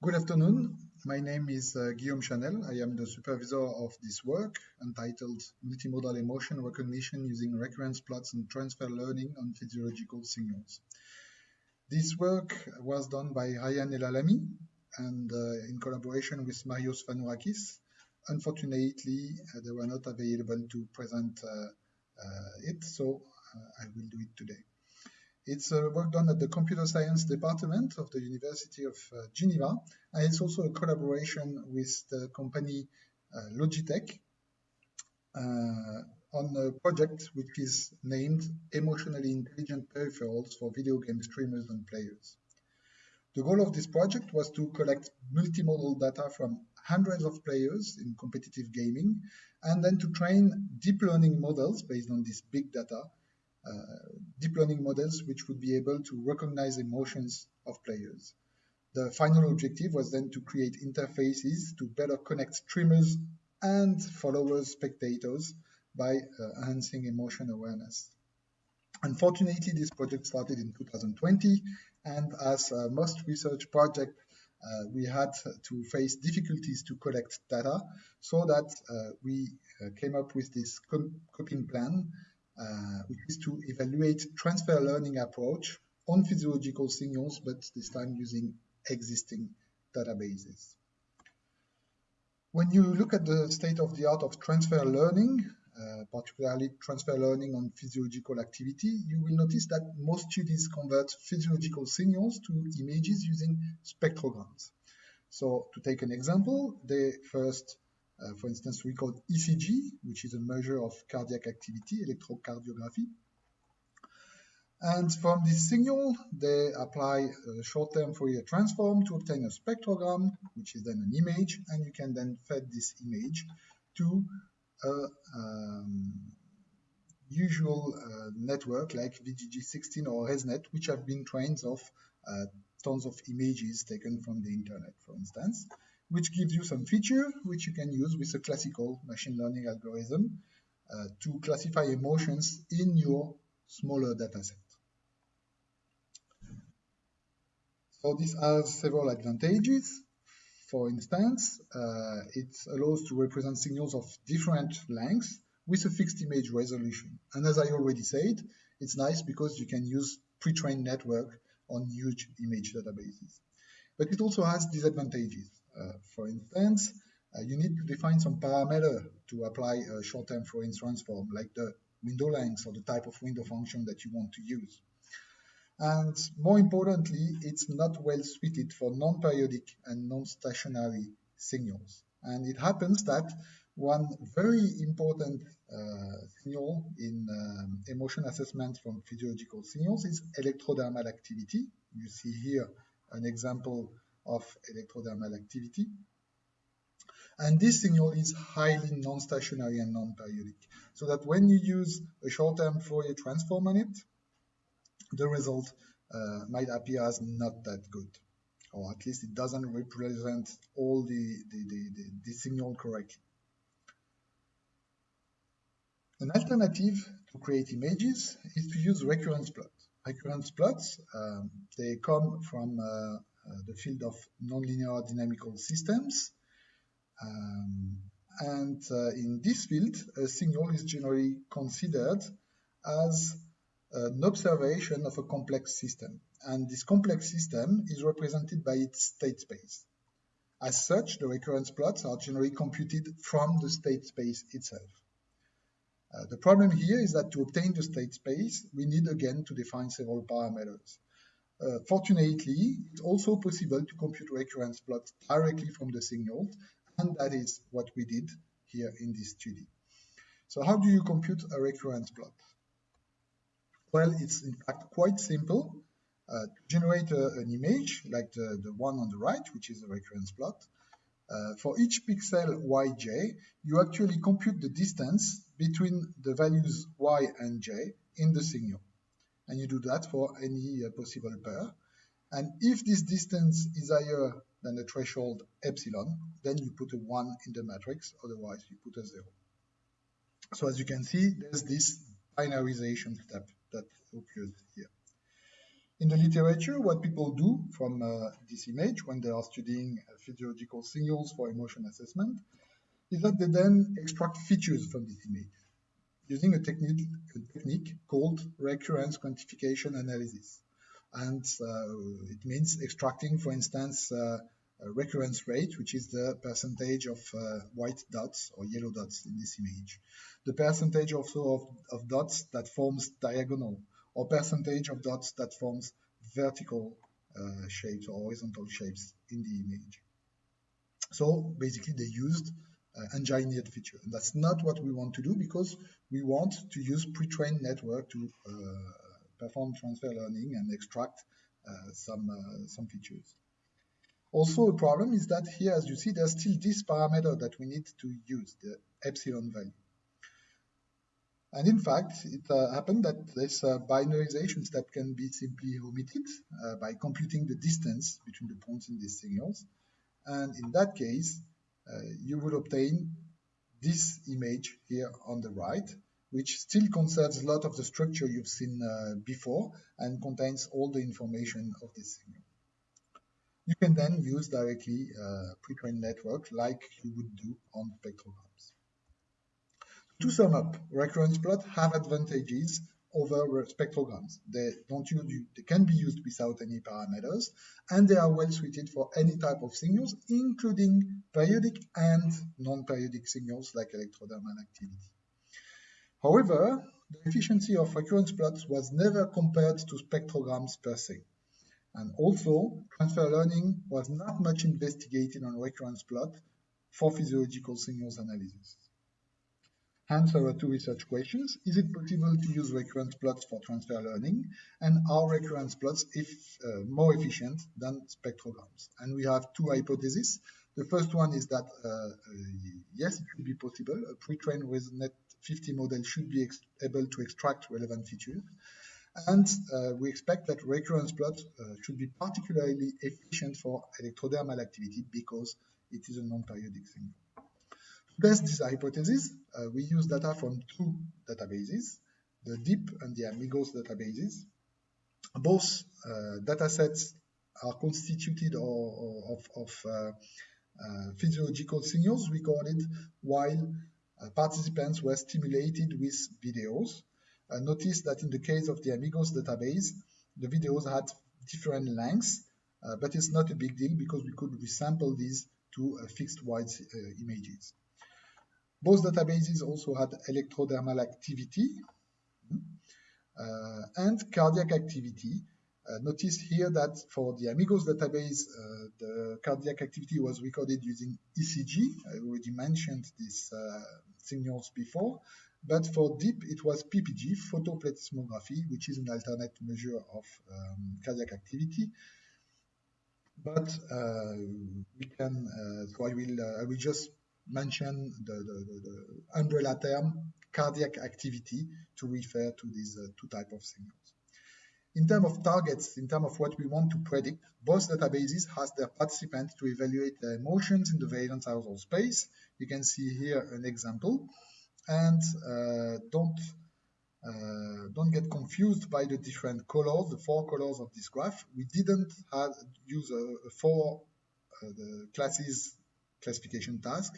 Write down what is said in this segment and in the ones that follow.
Good afternoon. My name is uh, Guillaume Chanel. I am the supervisor of this work entitled Multimodal Emotion Recognition using Recurrence Plots and Transfer Learning on Physiological Signals. This work was done by Rayan Elalamy and uh, in collaboration with Marios Fanourakis. Unfortunately, uh, they were not available to present uh, uh, it, so uh, I will do it today. It's a work done at the Computer Science Department of the University of uh, Geneva, and it's also a collaboration with the company uh, Logitech uh, on a project which is named Emotionally Intelligent Peripherals for Video Game Streamers and Players. The goal of this project was to collect multimodal data from hundreds of players in competitive gaming, and then to train deep learning models based on this big data uh, deep learning models which would be able to recognize emotions of players. The final objective was then to create interfaces to better connect streamers and followers, spectators by uh, enhancing emotion awareness. Unfortunately, this project started in 2020, and as uh, most research projects, uh, we had to face difficulties to collect data, so that uh, we uh, came up with this coping plan uh, which is to evaluate transfer learning approach on physiological signals, but this time using existing databases. When you look at the state of the art of transfer learning, uh, particularly transfer learning on physiological activity, you will notice that most studies convert physiological signals to images using spectrograms. So to take an example, they first uh, for instance, we call ECG, which is a measure of cardiac activity, electrocardiography. And from this signal, they apply a short-term Fourier transform to obtain a spectrogram, which is then an image, and you can then feed this image to a um, usual uh, network like VGG16 or ResNet, which have been trained of uh, tons of images taken from the internet, for instance which gives you some feature which you can use with a classical machine learning algorithm uh, to classify emotions in your smaller dataset. So this has several advantages. For instance, uh, it allows to represent signals of different lengths with a fixed image resolution. And as I already said, it's nice because you can use pre-trained network on huge image databases. But it also has disadvantages. Uh, for instance, uh, you need to define some parameter to apply a short-term Fourier transform, like the window length or the type of window function that you want to use. And more importantly, it's not well suited for non-periodic and non-stationary signals. And it happens that one very important uh, signal in um, emotion assessment from physiological signals is electrodermal activity. You see here an example of electrodermal activity. And this signal is highly non-stationary and non-periodic, so that when you use a short-term Fourier transform on it, the result uh, might appear as not that good, or at least it doesn't represent all the, the, the, the, the signal correctly. An alternative to create images is to use recurrence plots. Recurrence plots, um, they come from uh, the field of nonlinear dynamical systems. Um, and uh, in this field, a signal is generally considered as an observation of a complex system. And this complex system is represented by its state space. As such, the recurrence plots are generally computed from the state space itself. Uh, the problem here is that to obtain the state space, we need again to define several parameters. Uh, fortunately, it's also possible to compute recurrence plots directly from the signal, and that is what we did here in this study. So how do you compute a recurrence plot? Well, it's in fact quite simple. Uh, to generate a, an image, like the, the one on the right, which is a recurrence plot, uh, for each pixel yj, you actually compute the distance between the values y and j in the signal and you do that for any uh, possible pair. And if this distance is higher than the threshold epsilon, then you put a 1 in the matrix, otherwise you put a 0. So as you can see, there's this binarization step that occurs here. In the literature, what people do from uh, this image when they are studying uh, physiological signals for emotion assessment is that they then extract features from this image using a technique, a technique called recurrence quantification analysis. And uh, it means extracting, for instance, uh, recurrence rate, which is the percentage of uh, white dots or yellow dots in this image. The percentage also of, of dots that forms diagonal or percentage of dots that forms vertical uh, shapes or horizontal shapes in the image. So basically they used engineered feature. And that's not what we want to do because we want to use pre-trained network to uh, perform transfer learning and extract uh, some, uh, some features. Also, a problem is that here, as you see, there's still this parameter that we need to use, the epsilon value. And in fact, it uh, happened that this uh, binarization step can be simply omitted uh, by computing the distance between the points in these signals. And in that case, you will obtain this image here on the right, which still conserves a lot of the structure you've seen uh, before and contains all the information of this signal you can then use directly a pre-trained network like you would do on spectrograms. To sum up, recurrence plots have advantages over spectrograms. They don't use, they can be used without any parameters, and they are well suited for any type of signals, including periodic and non-periodic signals like electrodermal activity. However, the efficiency of recurrence plots was never compared to spectrograms per se. And also, transfer learning was not much investigated on recurrence plot for physiological signals analysis. Hence our two research questions. Is it possible to use recurrence plots for transfer learning? And are recurrence plots if, uh, more efficient than spectrograms? And we have two hypotheses. The first one is that, uh, uh, yes, it should be possible. A pre-trained ResNet 50 model should be able to extract relevant features. And uh, we expect that recurrence plots uh, should be particularly efficient for electrodermal activity because it is a non-periodic thing. Test this hypothesis, uh, we use data from two databases, the DEAP and the AMIGOS databases. Both uh, datasets are constituted of, of uh, uh, physiological signals recorded while participants were stimulated with videos uh, notice that in the case of the Amigos database, the videos had different lengths, uh, but it's not a big deal because we could resample these to uh, fixed wide uh, images. Both databases also had electrodermal activity uh, and cardiac activity. Uh, notice here that for the Amigos database, the cardiac activity was recorded using ECG. I already mentioned these signals before. But for DEAP, it was PPG, photoplethysmography, which is an alternate measure of um, cardiac activity. But uh, we can, uh, so I will, uh, I will just mention the, the, the, umbrella term cardiac activity to refer to these uh, two type of signals. In terms of targets, in terms of what we want to predict, both databases ask their participants to evaluate their emotions in the valence arousal space. You can see here an example and uh, don't uh, don't get confused by the different colors, the four colors of this graph. We didn't have, use four uh, the classes classification task.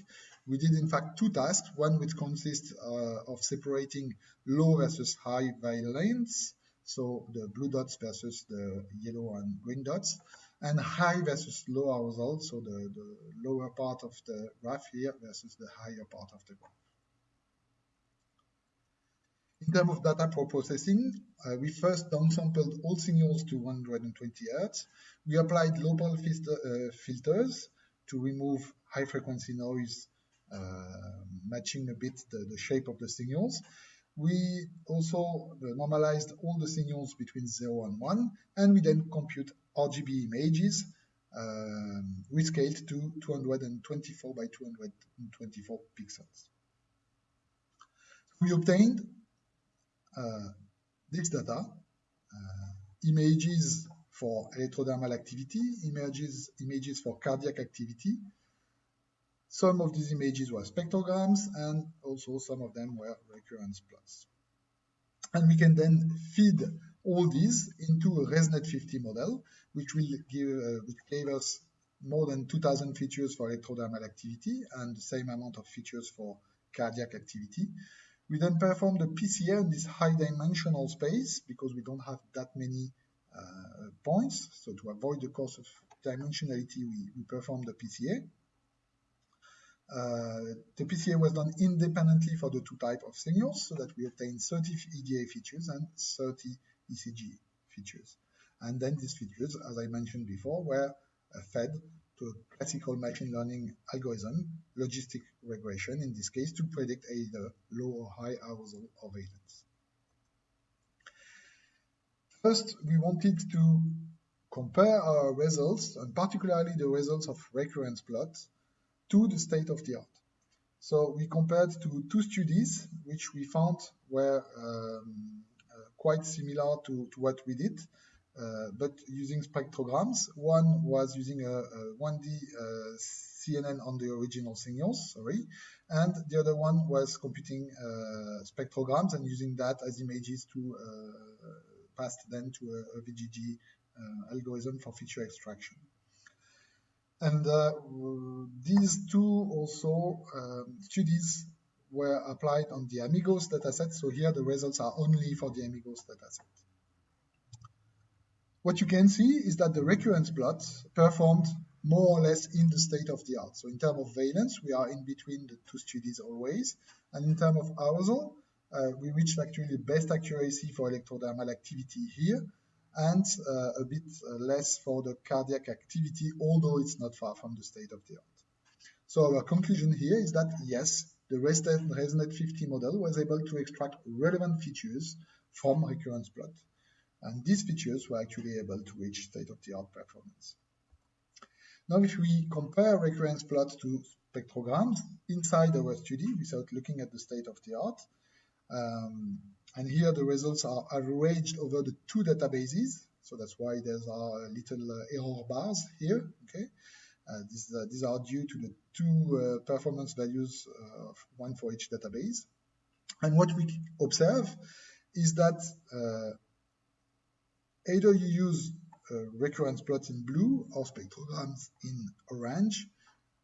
We did in fact two tasks, one which consists uh, of separating low versus high valence, so the blue dots versus the yellow and green dots, and high versus low arousal, so the, the lower part of the graph here versus the higher part of the graph. In terms of data processing, uh, we first downsampled all signals to 120 Hz. We applied local filter, uh, filters to remove high frequency noise, uh, matching a bit the, the, shape of the signals. We also uh, normalized all the signals between 0 and 1, and we then compute RGB images um, rescaled to 224 by 224 pixels. We obtained uh, this data, uh, images for electrodermal activity, images, images for cardiac activity. Some of these images were spectrograms and also some of them were recurrence plots. And we can then feed all these into a ResNet50 model, which will give, uh, which gave us more than 2000 features for electrodermal activity and the same amount of features for cardiac activity. We then perform the PCA in this high dimensional space because we don't have that many points. So to avoid the curse of dimensionality, we, we perform the PCA. Uh, the PCA was done independently for the two type of signals so that we obtain 30 EDA features and 30 ECG features. And then these features, as I mentioned before, were uh, fed to a classical machine learning algorithm, logistic regression in this case, to predict either low or high arousal or valence. First, we wanted to compare our results, and particularly the results of recurrence plots, to the state of the art. So we compared to two studies, which we found were um, uh, quite similar to, to what we did. Uh, but using spectrograms. One was using a, a 1D uh, CNN on the original signals, sorry, and the other one was computing uh, spectrograms and using that as images to pass then to a, a VGG algorithm for feature extraction. And uh, these two also um, studies were applied on the Amigos dataset. So here the results are only for the Amigos dataset. What you can see is that the recurrence plots performed more or less in the state of the art. So in terms of valence, we are in between the two studies always. And in terms of arousal, uh, we reached actually the best accuracy for electrodermal activity here and uh, a bit uh, less for the cardiac activity, although it's not far from the state of the art. So our conclusion here is that yes, the ResNet 50 model was able to extract relevant features from recurrence plot. And these features were actually able to reach state-of-the-art performance. Now, if we compare recurrence plots to spectrograms inside our study without looking at the state-of-the-art, um, and here the results are averaged over the two databases, so that's why there's are little uh, error bars here, okay? Uh, these, uh, these, are due to the two uh, performance values, uh, one for each database. And what we observe is that uh, Either you use recurrence plots in blue or spectrograms in orange.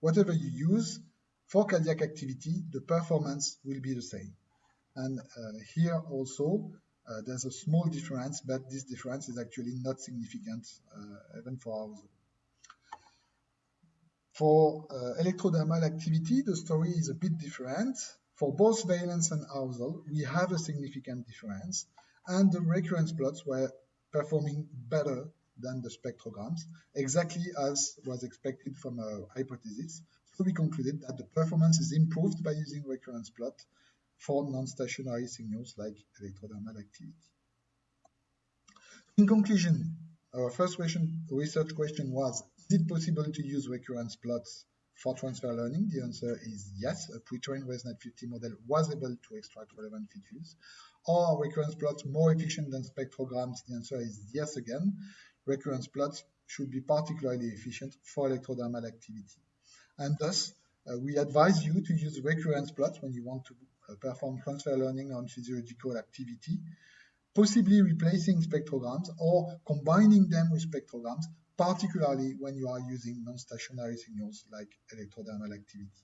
Whatever you use, for cardiac activity, the performance will be the same. And uh, here also, uh, there's a small difference, but this difference is actually not significant uh, even for arousal. For uh, electrodermal activity, the story is a bit different. For both valence and arousal, we have a significant difference, and the recurrence plots were performing better than the spectrograms, exactly as was expected from our hypothesis. So we concluded that the performance is improved by using recurrence plot for non-stationary signals like electrodermal activity. In conclusion, our first question, research question was, is it possible to use recurrence plots for transfer learning? The answer is yes. A pre-trained ResNet 50 model was able to extract relevant features. Are recurrence plots more efficient than spectrograms? The answer is yes again. Recurrence plots should be particularly efficient for electrodermal activity. And thus, uh, we advise you to use recurrence plots when you want to perform transfer learning on physiological activity, possibly replacing spectrograms or combining them with spectrograms, particularly when you are using non-stationary signals like electrodermal activity.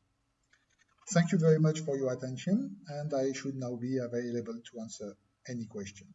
Thank you very much for your attention, and I should now be available to answer any question.